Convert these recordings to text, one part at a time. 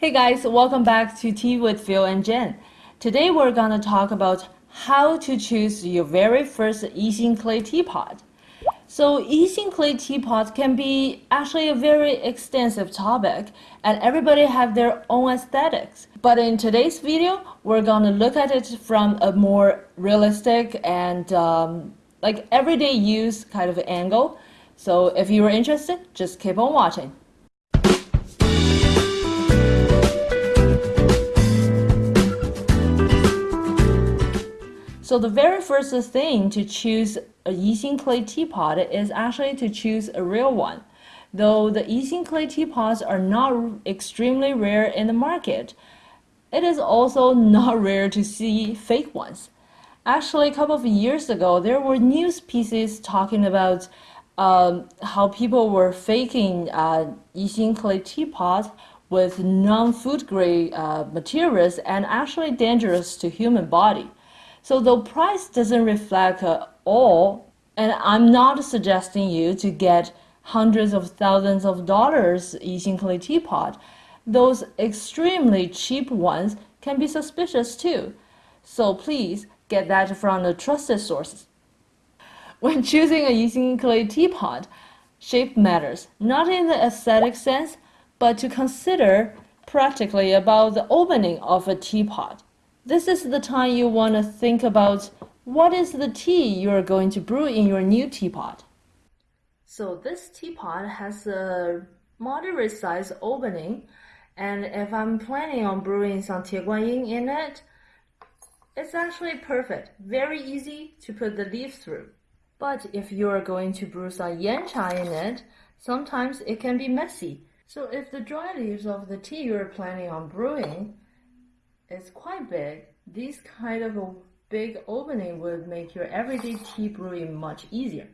Hey guys, welcome back to Tea with Phil and Jen. Today we're gonna talk about how to choose your very first Yixing clay teapot. So Yixing clay teapot can be actually a very extensive topic and everybody have their own aesthetics. But in today's video, we're gonna look at it from a more realistic and um, like everyday use kind of angle. So if you are interested, just keep on watching. So the very first thing to choose a Yixing clay teapot is actually to choose a real one. Though the Yixing clay teapots are not extremely rare in the market, it is also not rare to see fake ones. Actually, a couple of years ago, there were news pieces talking about um, how people were faking uh, Yixing clay teapots with non-food grade uh, materials and actually dangerous to human body. So the price doesn't reflect all, and I'm not suggesting you to get hundreds of thousands of dollars Yixing clay teapot. Those extremely cheap ones can be suspicious too. So please get that from the trusted sources. When choosing a Yixing clay teapot, shape matters, not in the aesthetic sense, but to consider practically about the opening of a teapot. This is the time you want to think about what is the tea you are going to brew in your new teapot. So this teapot has a moderate size opening and if I'm planning on brewing some Tieguanyin in it, it's actually perfect, very easy to put the leaves through. But if you are going to brew some yancha in it, sometimes it can be messy. So if the dry leaves of the tea you're planning on brewing is quite big, this kind of a big opening would make your everyday tea brewing much easier.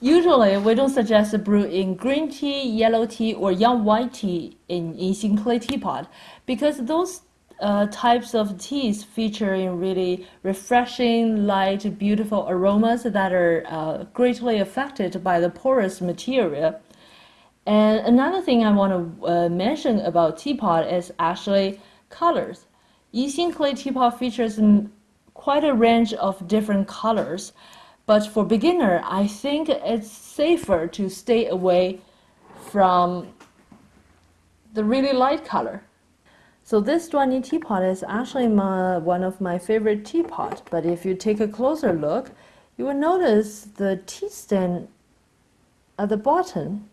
Usually, we don't suggest brewing green tea, yellow tea, or young white tea in Yixing clay teapot because those uh, types of teas featuring really refreshing, light, beautiful aromas that are uh, greatly affected by the porous material. And another thing I want to uh, mention about teapot is actually colors. Yixing clay teapot features quite a range of different colors, but for beginner, I think it's safer to stay away from the really light color. So this Duanni teapot is actually my, one of my favorite teapot, but if you take a closer look, you will notice the tea stand at the bottom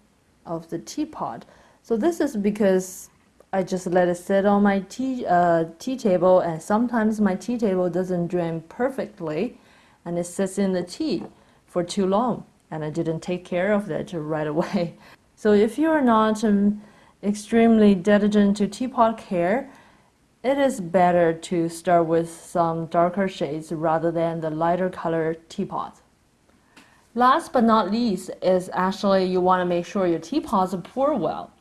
of the teapot. So this is because I just let it sit on my tea, uh, tea table and sometimes my tea table doesn't drain perfectly and it sits in the tea for too long and I didn't take care of it right away. So if you are not um, extremely diligent to teapot care, it is better to start with some darker shades rather than the lighter color teapot. Last but not least is actually you want to make sure your teapots pour well.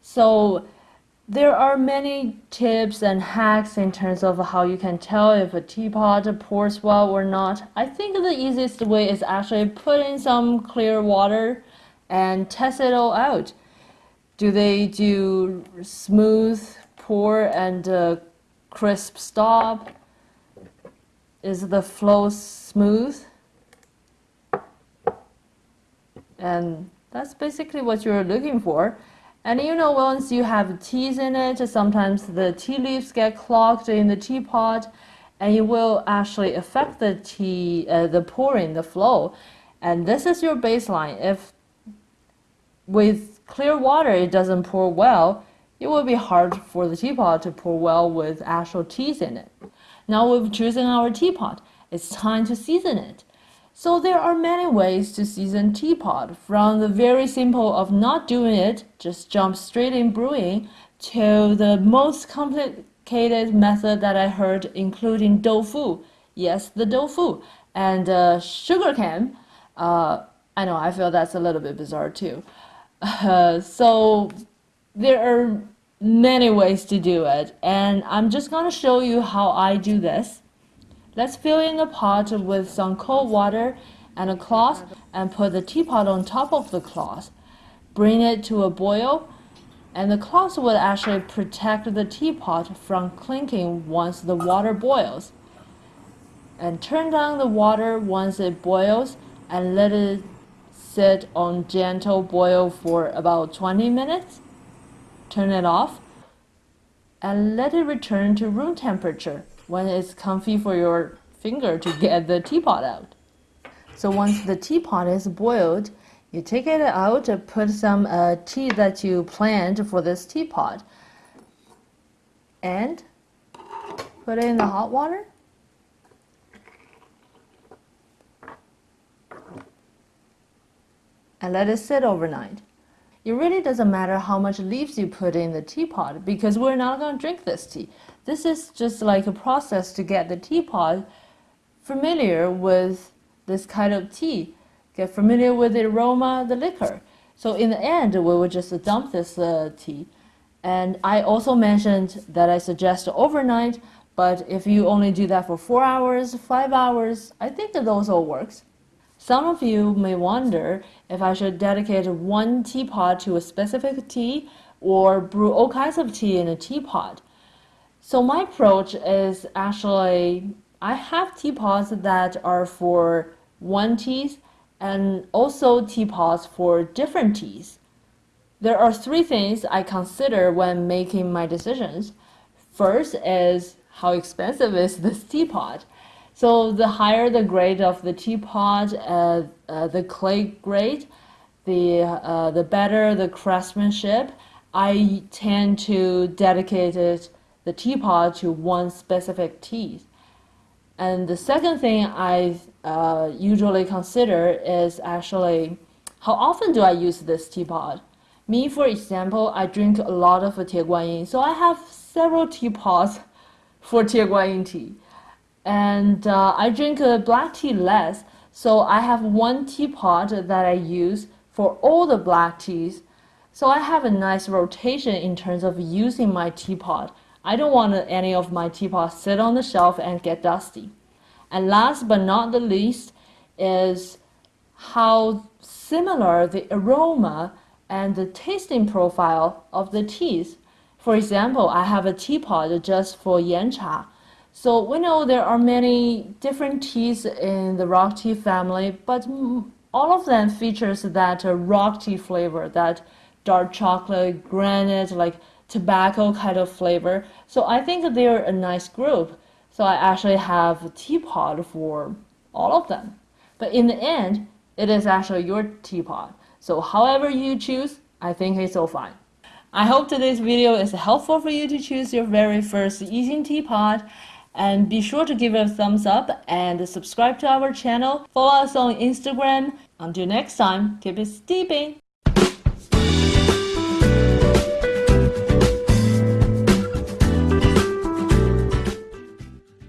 So there are many tips and hacks in terms of how you can tell if a teapot pours well or not. I think the easiest way is actually put in some clear water and test it all out. Do they do smooth pour and crisp stop? Is the flow smooth? And that's basically what you're looking for. And you know, once you have teas in it, sometimes the tea leaves get clogged in the teapot, and it will actually affect the tea, uh, the pouring, the flow. And this is your baseline. If with clear water it doesn't pour well, it will be hard for the teapot to pour well with actual teas in it. Now we've chosen our teapot. It's time to season it. So there are many ways to season teapot, from the very simple of not doing it, just jump straight in brewing, to the most complicated method that I heard, including doufu. Yes, the doufu and uh, sugar cane. Uh, I know, I feel that's a little bit bizarre too. Uh, so there are many ways to do it, and I'm just going to show you how I do this. Let's fill in the pot with some cold water and a cloth and put the teapot on top of the cloth. Bring it to a boil And the cloth will actually protect the teapot from clinking once the water boils. And turn down the water once it boils and let it sit on gentle boil for about 20 minutes. Turn it off and let it return to room temperature when it's comfy for your finger to get the teapot out. So once the teapot is boiled, you take it out, and put some uh, tea that you planned for this teapot, and put it in the hot water. and let it sit overnight. It really doesn't matter how much leaves you put in the teapot because we're not going to drink this tea. This is just like a process to get the teapot familiar with this kind of tea, get familiar with the aroma, the liquor. So in the end, we will just dump this uh, tea. And I also mentioned that I suggest overnight, but if you only do that for four hours, five hours, I think that those all works. Some of you may wonder if I should dedicate one teapot to a specific tea or brew all kinds of tea in a teapot. So my approach is actually I have teapots that are for one teas and also teapots for different teas. There are three things I consider when making my decisions. First is how expensive is this teapot? So the higher the grade of the teapot, uh, uh, the clay grade, the, uh, the better the craftsmanship. I tend to dedicate it, the teapot to one specific tea. And the second thing I uh, usually consider is actually how often do I use this teapot? Me, for example, I drink a lot of Tie so I have several teapots for Tie tea and uh, I drink uh, black tea less. So I have one teapot that I use for all the black teas. So I have a nice rotation in terms of using my teapot. I don't want any of my teapots sit on the shelf and get dusty. And last but not the least is how similar the aroma and the tasting profile of the teas. For example, I have a teapot just for yan cha so we know there are many different teas in the rock tea family, but all of them features that uh, rock tea flavor, that dark chocolate, granite, like tobacco kind of flavor. So I think they're a nice group. So I actually have a teapot for all of them. But in the end, it is actually your teapot. So however you choose, I think it's all fine. I hope today's video is helpful for you to choose your very first Yixing teapot. And be sure to give it a thumbs up and subscribe to our channel. Follow us on Instagram. Until next time, keep it steeping.